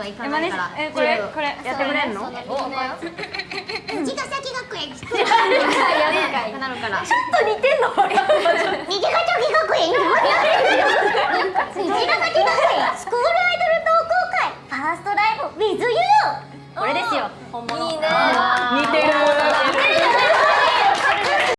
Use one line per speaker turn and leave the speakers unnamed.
は行かないから。え、これ、これ、
やってくれるの？
お、茅ヶ
崎
学園。やるなるから。ち
ょっと似てんの、こ。ヶ崎学園。
虹ヶ崎学園。スクールアイドル同好会。ファーストライブ、ウィズユー。
これですよ。本物。いいね。